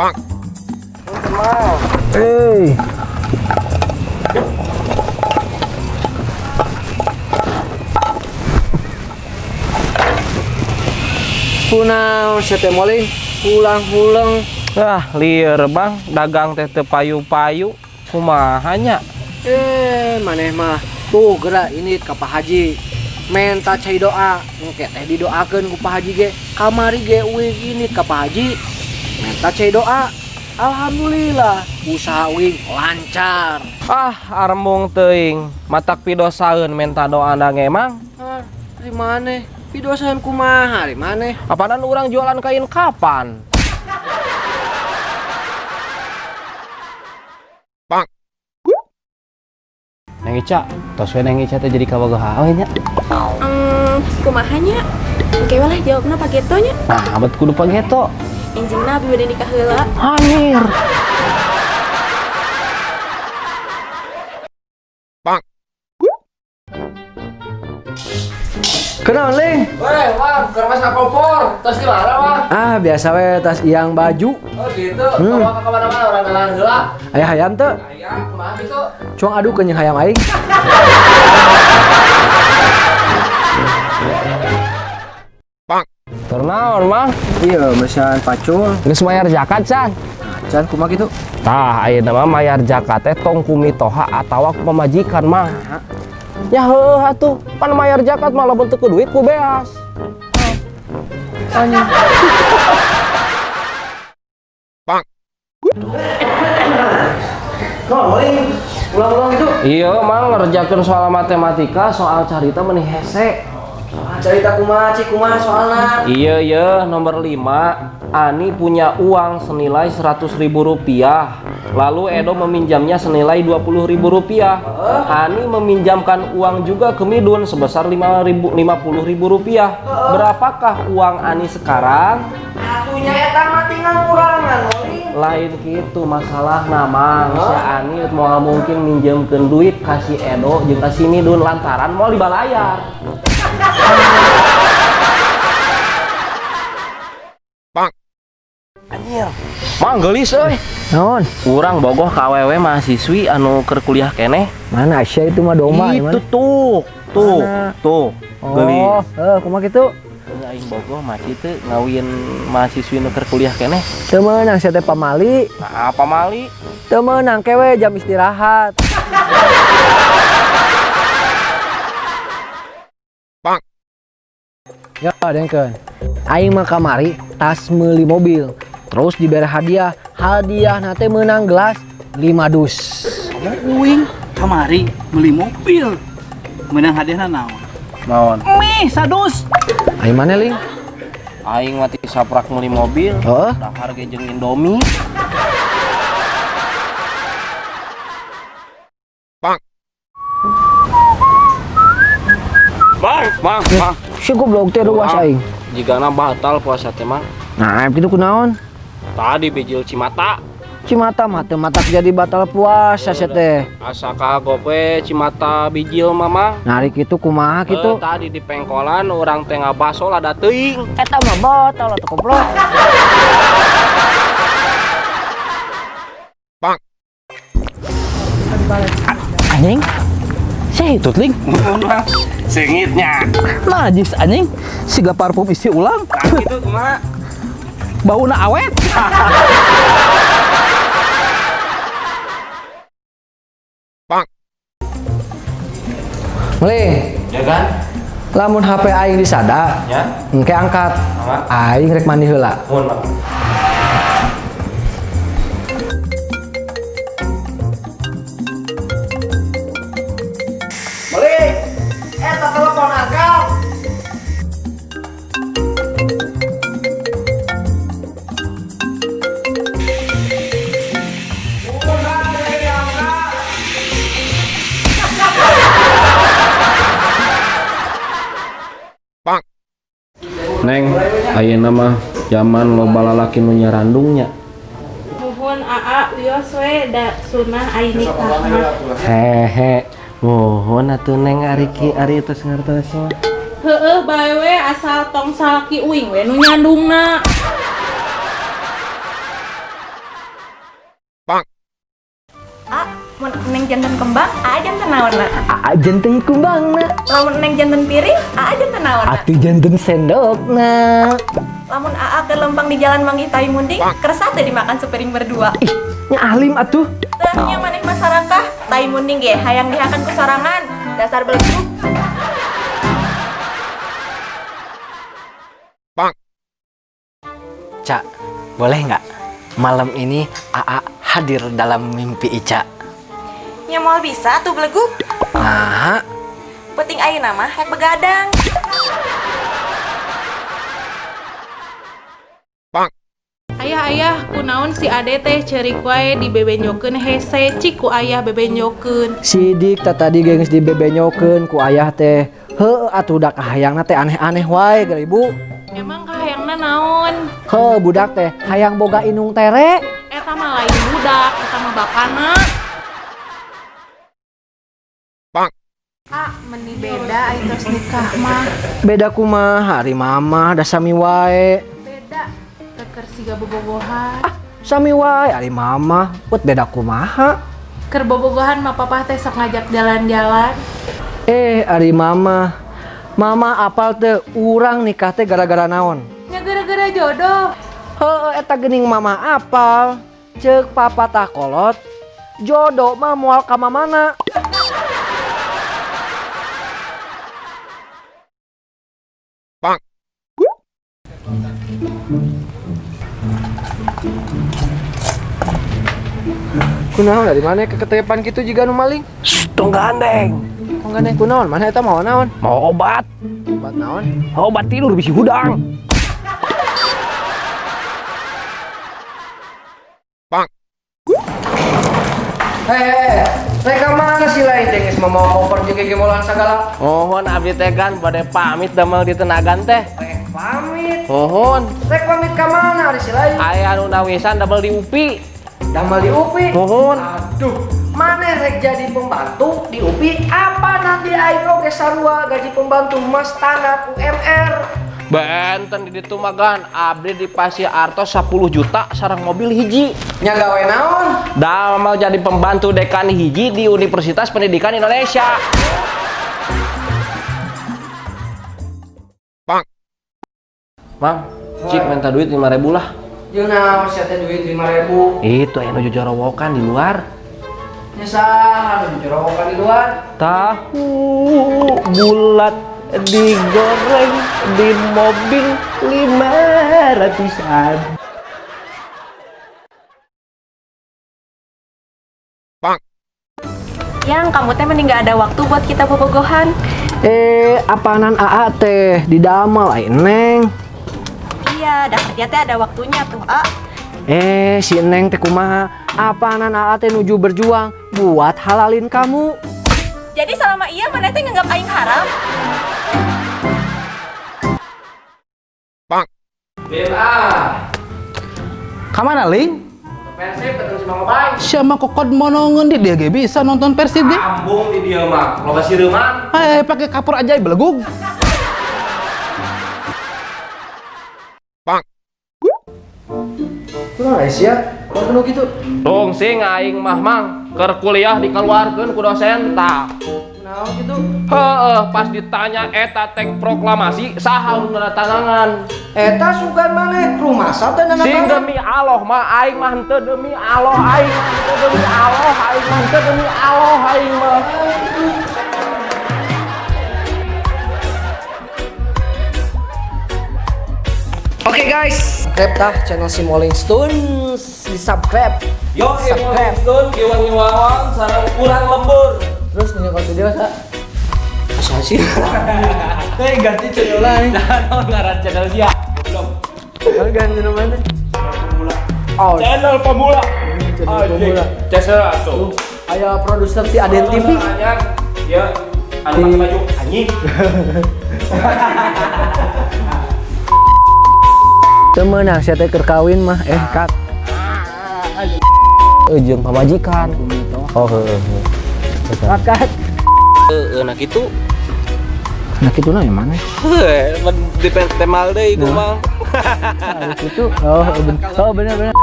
Pak. Hei. Punau sete moling pulang-pulang. Ah, liar bang, dagang teh teu payu-payu, kumahanya. eh maneh mah. Tuh gerak ini ke Pak Haji. Menta cai doa. Engke teh didoakeun ku Pak Haji ge. Kamari ge uing ini ke Pak Haji menta cai doa Alhamdulillah usaha uing lancar Ah, armung teuing, matak pidosaeun menta doa da emang. ah, dari mana pidosan kumaha dari mana Apaan orang jualan kain kapan? Neng Ica, tos we Neng Ica teh jadi kawagaha we nya. Hmm, kumahanya Oke lah jawabna pake nya Nah, abet kudu pageto. Injingna abi bade nikah heula Anjir. Pak. kenal Ling Weh, Bang, keur mas kapopor. Tos di mana, Bang? ah biasa we tas yang baju Oh, gitu. Hmm. Bawa ke ke mana-mana orang kenalan heula. ayah hayam teu Aya, kumaha gitu? cuang adu kenyang hayam aing Turnaon, Mang? iya mesan pacul Geus mayar zakat, San. can kumaha gitu Tah, ayeuna mah mayar zakat teh tong ku mitoha atawa ku pamajikan, Mang. Ya heuh atuh, pan mayar zakat malah bentuk ke duit ku beas. Pak. ulang-ulang itu Iya, Mang ngerjakeun soal matematika, soal carita meuni hese. Cerita kumaha cik kumaha soalna Iya, iya, nomor 5. Ani punya uang senilai 100 ribu rupiah. Lalu Edo meminjamnya senilai 20 ribu rupiah. Ani meminjamkan uang juga ke Midun sebesar 5 ribu, 50 ribu rupiah. Berapakah uang Ani sekarang? atunya eta mah tinggal kurangan Lain gitu masalah namang si Ani mau mungkin minjemkeun duit kasih Edo jeung kasih Midun lantaran mau dibalayar. Pak. Mang gelis euy. Naon? Kurang bogoh KWW mahasiswi anu keur kuliah keneh. Mana Aisyah itu mah doma itu tuh, tuh, Mana? tuh. Oh, Gelis. eh kumaha gitu? Aing bogoh masih teu ngawin mahasiswi nu keur kuliah keneh. Teu meunang sia teh pamali, Nah, apa mali? teu meunang kewe jam istirahat. Pak. Ya, dengkeun. Aing mah kamari tas meuli mobil. Terus diberi hadiah. Hadiah nate menang gelas 5 dus. Uing kamari beli mobil menang hadiahna naon Naon? meh sadus Aing mana ling? Aing mati saprak meuli mobil. Heeh. Dahar ge jeung Indomie. Pak. Bang, bang, bang. Si goblok teh ruas aing. Jigana batal puasa teh mang. Nah, kitu kunaon? Tadi bijil Cimata. Cimata mah teu matak jadi batal puasa sia teh. Asa Cimata bijil mama. Nari kitu kumaha Eh, kitu? tadi di pengkolan orang teh ngabaso lada teuing. Eta mah batal atuh goblok. Sehitut ling. Sengitnya. najis anjing siga parfum isi ulang Gitu kumaha? bauna awet Meling, Ya kan? lamun HP aing disada, Ya. engke angkat. Angkat. Aing rek mandi heula. Mun, Bang. nama zaman loba lalaki nu nyarandungnya nuhun aa wios we da sunah aini kah? hehe nuhun atuh neng ari ki ari teh ngartos heeh bae we asal tong salaki uing we nu nyandungna Bang. A, neng jantan kembang, A jantan naon na. A jantan kembang na. Lamun neng jantan piring, A jantan naon. Atuh jantan sendok na lamun aa ke lempang di jalan manggih tai munding kerasa teh dimakan sepiring berdua. Ih, nya alim atuh. Teh yang maneh masyarakat tai munding ge hayang dihakan ku sorangan dasar beleguk Cak, boleh nggak? Malam ini Aa hadir dalam mimpi Ica. Nya moal bisa tuh beleguk Nah, penting ayeuna mah hek begadang Ayah kunaon si ade teh cerik wae di bebenyokeun hese cik ku ayah bebenyokeun. Sidik tak tadi gengs di bebenyokeun ku ayah teh. Heuh atuh udah kahayangna teh aneh-aneh wae gara ibu. Emang kahayangna naon? Heuh budak teh hayang boga inung tere. Eta mah lain budak eta mah bapana Bang. Ah, meni beda tos nikah mah. Beda kumaha hari mama da sami wae siga bobogohan. Sami wae hari mama put beda kumaha? Ker bobogohan mah papa teh sok ngajak jalan-jalan. Eh hari mama Mama apal teh urang nikah teh gara-gara naon? Nya gara-gara jodoh. Heuh eta gening mama apal. Cek papa tah kolot Jodoh mah moal ka mamana. Bang. Kunaon dari mana keketepan gitu juga nu maling? Tong gandeng. Tong gandeng kunaon? Mana eta mau naon? Mau obat. Buat naon? Obat tidur bisi hudang. Bang. Hei, mereka mana sih lain dengis mau mau koper juga gemolan segala? Mohon abdi teh kan bade pamit damel di tenagan teh. Pamit. Mohon. Rek pamit ke mana hari lain? Aya nu nawisan damel di UPI. Damal di UPI. Mohon. Aduh, mana rek jadi pembantu di UPI? Apa nanti aing oge sarua gaji pembantu mas tanah UMR? Benten di ditu magan abdi di Pasir Arto 10 juta sarang mobil hiji. Nya gawe naon? Damel jadi pembantu dekan hiji di Universitas Pendidikan Indonesia. Mang, cik minta duit 5000 lah. Jeung naon sia teh duit 5000. Itu yang nuju jorowokan di luar. Nya saha nu jorowokan di luar? Tahu bulat digoreng di mobil lima ratusan. yang kamu teh mending gak ada waktu buat kita bobogohan Eh, apaanan AA teh di damal ai Neng? Iya dah kerja teh ada waktunya tuh ah Eh, si Neng teh kumaha? Apaanan AA teh nuju berjuang buat halalin kamu? jadi selama iya mana teh nganggap aing haram BMA. Kamana ling? Persib ketemu si Mang Obay. Siapa kokod monongan di dia bisa nonton Persib ge? Ambung di dia mah. Loba sireuman. Eh, pakai kapur aja belegug. Kumaha sia? Kok kudu gitu? Tung sing aing mah mang keur kuliah dikeluarkeun ku dosen tah. Kunaon gitu? Heeh, pas ditanya eta tek proklamasi saha nu tantangan. Eta sugan maneh rumah teh nana Sing demi Allah mah aing mah henteu demi Allah aing demi Allah aing mah henteu demi Allah aing mah. Oke guys, subscribe tah channel si Molling Stones, di subscribe. Yo, Subscribe. Subscribe. giwang-giwangan sareng urang lembur. Terus nanya video sa. Asa sih? Hei ganti channel lain. Nah, ngaran channel dia. Belum. Kalau ganti namanya. Oh, Channel pemula. channel pemula. Channel atuh. Aya produser ti Aden TV. Dia anu pakai baju anjing. Temenang saya teh keur kawin mah eh kat. Ujung pamajikan. Oh heeh. Kat kat. Heeh, nah gitu. Nah kitu na mana? Heuh, men di temal deui ku Nah. Mang. Nah, itu oh ben oh bener bener.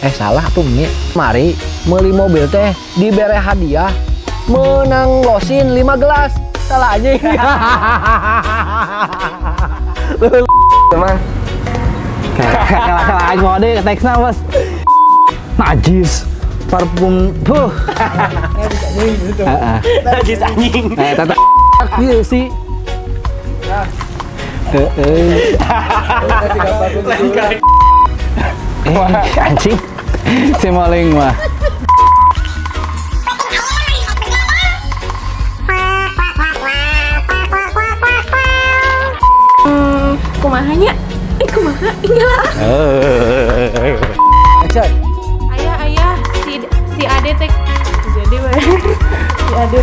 eh salah tuh menit mari beli mobil teh diberi hadiah menang losin 5 gelas salah aja Teman. Kalah aing mau deh teksnya bos. Najis. Parfum. Puh. Heeh. Najis anjing. Eh, tata Iya sih. Heeh. Eh, anjing. Si maling mah. Hmm, kumahanya? Ayo, ayo, ayah ayah si si ade tek jadi si ade.